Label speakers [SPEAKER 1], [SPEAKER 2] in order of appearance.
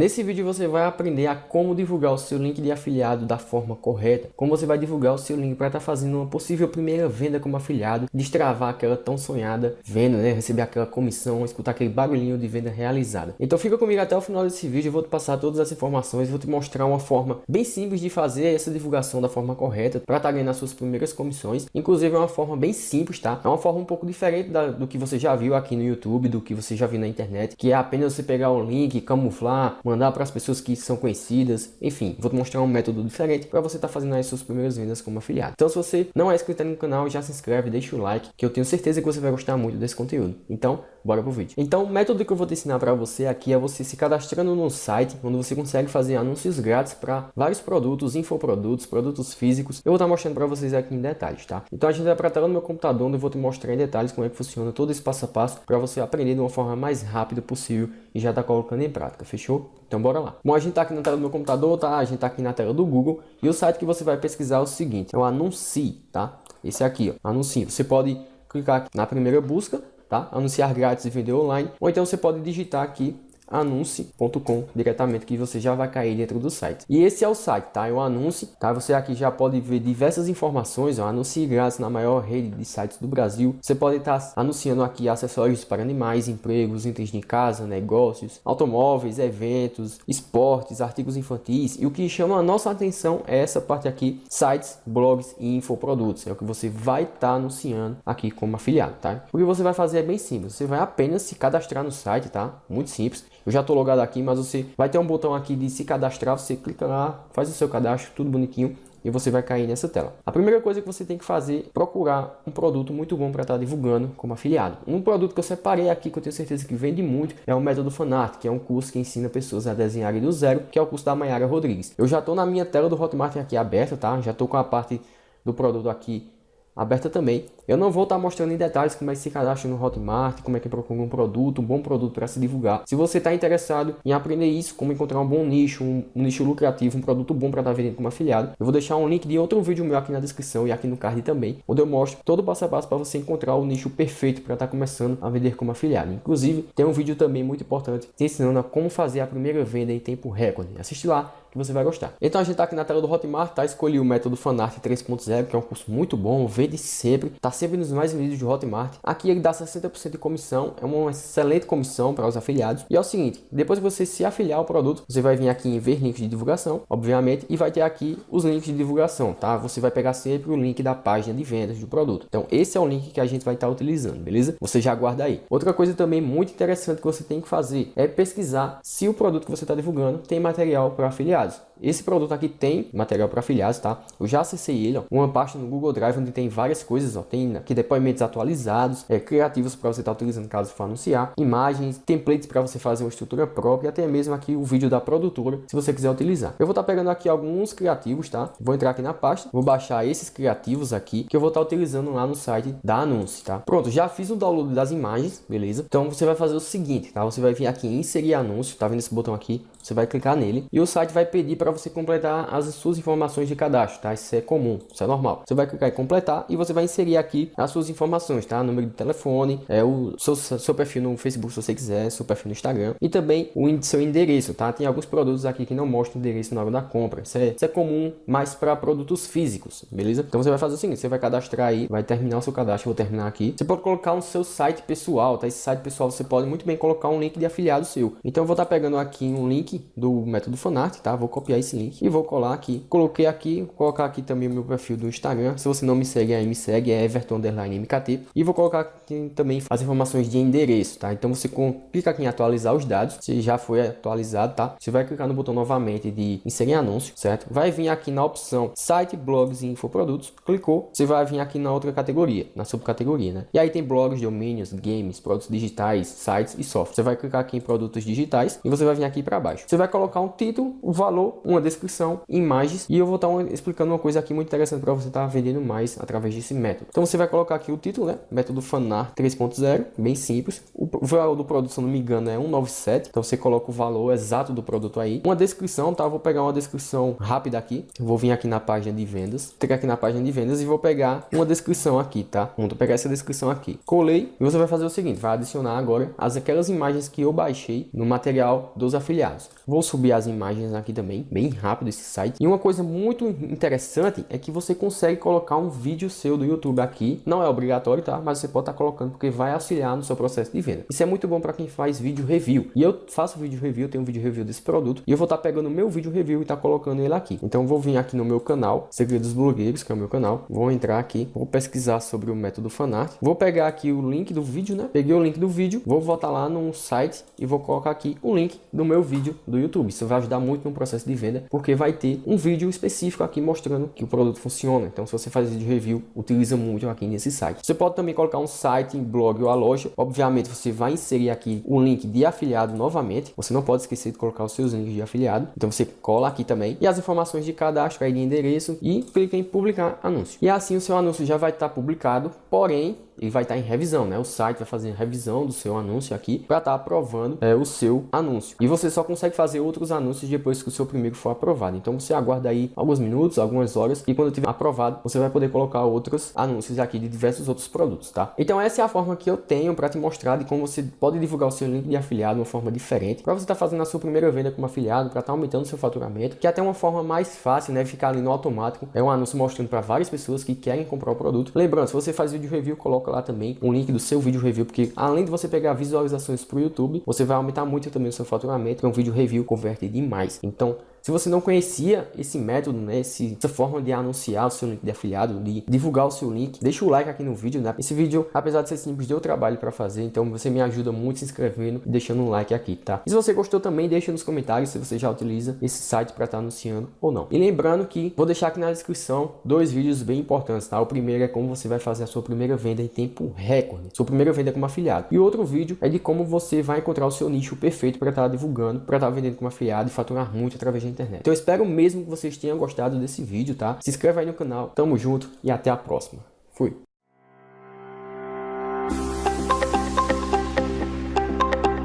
[SPEAKER 1] Nesse vídeo você vai aprender a como divulgar o seu link de afiliado da forma correta, como você vai divulgar o seu link para estar tá fazendo uma possível primeira venda como afiliado, destravar aquela tão sonhada venda, né? receber aquela comissão, escutar aquele barulhinho de venda realizada. Então fica comigo até o final desse vídeo, eu vou te passar todas as informações, vou te mostrar uma forma bem simples de fazer essa divulgação da forma correta para estar tá ganhando as suas primeiras comissões. Inclusive é uma forma bem simples, tá? É uma forma um pouco diferente da, do que você já viu aqui no YouTube, do que você já viu na internet, que é apenas você pegar o link, camuflar, mandar para as pessoas que são conhecidas, enfim, vou te mostrar um método diferente para você estar tá fazendo as suas primeiras vendas como afiliado. Então se você não é inscrito no canal, já se inscreve, deixa o like, que eu tenho certeza que você vai gostar muito desse conteúdo. Então, bora pro vídeo. Então, o método que eu vou te ensinar para você aqui é você se cadastrando no site, onde você consegue fazer anúncios grátis para vários produtos, infoprodutos, produtos físicos. Eu vou estar mostrando para vocês aqui em detalhes, tá? Então a gente vai para tela do meu computador, onde eu vou te mostrar em detalhes como é que funciona todo esse passo a passo para você aprender de uma forma mais rápida possível e já tá colocando em prática, fechou? Então bora lá. Bom, a gente tá aqui na tela do meu computador, tá? A gente tá aqui na tela do Google e o site que você vai pesquisar é o seguinte, é o Anuncie, tá? Esse aqui, ó, Anuncie. Você pode clicar na primeira busca, tá? Anunciar grátis e vender online, ou então você pode digitar aqui anuncie.com diretamente que você já vai cair dentro do site. E esse é o site, tá? É o anúncio, tá? Você aqui já pode ver diversas informações, ó, anuncie grátis na maior rede de sites do Brasil. Você pode estar tá anunciando aqui acessórios para animais, empregos, itens de casa, negócios, automóveis, eventos, esportes, artigos infantis. E o que chama a nossa atenção é essa parte aqui, sites, blogs e infoprodutos. É o que você vai estar tá anunciando aqui como afiliado, tá? O que você vai fazer é bem simples. Você vai apenas se cadastrar no site, tá? Muito simples. Eu já estou logado aqui, mas você vai ter um botão aqui de se cadastrar, você clica lá, faz o seu cadastro, tudo bonitinho e você vai cair nessa tela. A primeira coisa que você tem que fazer é procurar um produto muito bom para estar tá divulgando como afiliado. Um produto que eu separei aqui que eu tenho certeza que vende muito é o método Fanart, que é um curso que ensina pessoas a desenharem do zero, que é o curso da Mayara Rodrigues. Eu já estou na minha tela do Hotmart aqui aberta, tá? Já estou com a parte do produto aqui aberta também. Eu não vou estar tá mostrando em detalhes como é que se cadastra no Hotmart, como é que procura um produto, um bom produto para se divulgar. Se você está interessado em aprender isso, como encontrar um bom nicho, um, um nicho lucrativo, um produto bom para estar tá vendendo como afiliado, eu vou deixar um link de outro vídeo meu aqui na descrição e aqui no card também, onde eu mostro todo o passo a passo para você encontrar o nicho perfeito para estar tá começando a vender como afiliado. Inclusive, tem um vídeo também muito importante te ensinando a como fazer a primeira venda em tempo recorde. Assiste lá que você vai gostar. Então a gente está aqui na tela do Hotmart, tá? Escolhi o método Fanart 3.0, que é um curso muito bom, vende sempre, tá sempre nos mais vendidos de Hotmart. Aqui ele dá 60% de comissão, é uma excelente comissão para os afiliados. E é o seguinte, depois que você se afiliar ao produto, você vai vir aqui em ver links de divulgação, obviamente, e vai ter aqui os links de divulgação, tá? Você vai pegar sempre o link da página de vendas do produto. Então esse é o link que a gente vai estar tá utilizando, beleza? Você já guarda aí. Outra coisa também muito interessante que você tem que fazer é pesquisar se o produto que você está divulgando tem material para afiliados. Esse produto aqui tem material para afiliados, tá? Eu já acessei ele, ó, uma parte no Google Drive onde tem várias coisas, ó, tem aqui depoimentos atualizados, é, criativos para você estar tá utilizando caso for anunciar, imagens, templates para você fazer uma estrutura própria, até mesmo aqui o vídeo da produtora, se você quiser utilizar. Eu vou estar tá pegando aqui alguns criativos, tá? Vou entrar aqui na pasta, vou baixar esses criativos aqui, que eu vou estar tá utilizando lá no site da Anúncio, tá? Pronto, já fiz o download das imagens, beleza? Então você vai fazer o seguinte, tá? Você vai vir aqui em inserir anúncio, tá vendo esse botão aqui? Você vai clicar nele e o site vai pedir para você completar as suas informações de cadastro, tá? Isso é comum, isso é normal. Você vai clicar em completar e você vai inserir aqui as suas informações, tá? Número de telefone, é o seu, seu perfil no Facebook se você quiser, seu perfil no Instagram e também o seu endereço, tá? Tem alguns produtos aqui que não mostram endereço na hora da compra. Isso é, isso é comum mais para produtos físicos, beleza? Então você vai fazer o seguinte, você vai cadastrar aí, vai terminar o seu cadastro, vou terminar aqui. Você pode colocar um seu site pessoal, tá? Esse site pessoal você pode muito bem colocar um link de afiliado seu. Então eu vou estar pegando aqui um link do método Fanart, tá? Vou copiar esse link e vou colar aqui. Coloquei aqui, vou colocar aqui também o meu perfil do Instagram. Se você não me segue aí, me segue, é Everton MKT. E vou colocar aqui também as informações de endereço, tá? Então você clica aqui em atualizar os dados, se já foi atualizado, tá? Você vai clicar no botão novamente de inserir anúncio, certo? Vai vir aqui na opção site, blogs e infoprodutos. Clicou, você vai vir aqui na outra categoria, na subcategoria, né? E aí tem blogs, domínios, games, produtos digitais, sites e software. Você vai clicar aqui em produtos digitais e você vai vir aqui para baixo. Você vai colocar um título, o um valor, uma descrição, imagens e eu vou estar explicando uma coisa aqui muito interessante para você estar vendendo mais através desse método. Então você vai colocar aqui o título, né? Método Fanar 3.0, bem simples. O valor do produto, se não me engano, é 197. Então você coloca o valor exato do produto aí. Uma descrição, tá? vou pegar uma descrição rápida aqui. Eu vou vir aqui na página de vendas. Clicar aqui na página de vendas e vou pegar uma descrição aqui, tá? Vou pegar essa descrição aqui. Colei e você vai fazer o seguinte, vai adicionar agora as aquelas imagens que eu baixei no material dos afiliados. Vou subir as imagens aqui também, bem rápido esse site. E uma coisa muito interessante é que você consegue colocar um vídeo seu do YouTube aqui. Não é obrigatório, tá? Mas você pode estar tá colocando porque vai auxiliar no seu processo de venda. Isso é muito bom para quem faz vídeo review. E eu faço vídeo review, tenho um vídeo review desse produto. E eu vou estar tá pegando meu vídeo review e tá colocando ele aqui. Então vou vir aqui no meu canal, Segredos Blogueiros, que é o meu canal. Vou entrar aqui, vou pesquisar sobre o método fanart. Vou pegar aqui o link do vídeo, né? Peguei o link do vídeo, vou voltar lá no site e vou colocar aqui o link do meu vídeo do YouTube. Isso vai ajudar muito no processo de venda, porque vai ter um vídeo específico aqui mostrando que o produto funciona. Então se você faz vídeo review, utiliza muito aqui nesse site. Você pode também colocar um site, um blog ou a loja. Obviamente você vai inserir aqui o link de afiliado novamente. Você não pode esquecer de colocar os seus links de afiliado. Então você cola aqui também e as informações de cadastro, aí de endereço e clica em publicar anúncio. E assim o seu anúncio já vai estar publicado, porém ele vai estar em revisão, né? O site vai fazer revisão do seu anúncio aqui para estar aprovando é, o seu anúncio. E você só consegue fazer outros anúncios depois que o seu primeiro for aprovado. Então você aguarda aí alguns minutos, algumas horas e quando tiver aprovado, você vai poder colocar outros anúncios aqui de diversos outros produtos, tá? Então essa é a forma que eu tenho para te mostrar de como você pode divulgar o seu link de afiliado de uma forma diferente, para você estar tá fazendo a sua primeira venda como afiliado, para estar tá aumentando o seu faturamento, que é até uma forma mais fácil, né? Ficar ali no automático. É um anúncio mostrando para várias pessoas que querem comprar o produto. Lembrando, se você faz vídeo review, coloca lá também um link do seu vídeo review, porque além de você pegar visualizações para o YouTube, você vai aumentar muito também o seu faturamento, porque um vídeo review converte demais. Então, se você não conhecia esse método, né, essa forma de anunciar o seu link de afiliado, de divulgar o seu link, deixa o like aqui no vídeo, né? Esse vídeo, apesar de ser simples, deu trabalho para fazer, então você me ajuda muito se inscrevendo e deixando um like aqui, tá? E se você gostou também, deixa nos comentários se você já utiliza esse site para estar tá anunciando ou não. E lembrando que vou deixar aqui na descrição dois vídeos bem importantes, tá? O primeiro é como você vai fazer a sua primeira venda em tempo recorde, sua primeira venda como afiliado. E outro vídeo é de como você vai encontrar o seu nicho perfeito para estar tá divulgando, para estar tá vendendo como afiliado e faturar muito através da internet. Então eu espero mesmo que vocês tenham gostado desse vídeo, tá? Se inscreva aí no canal, tamo junto e até a próxima. Fui!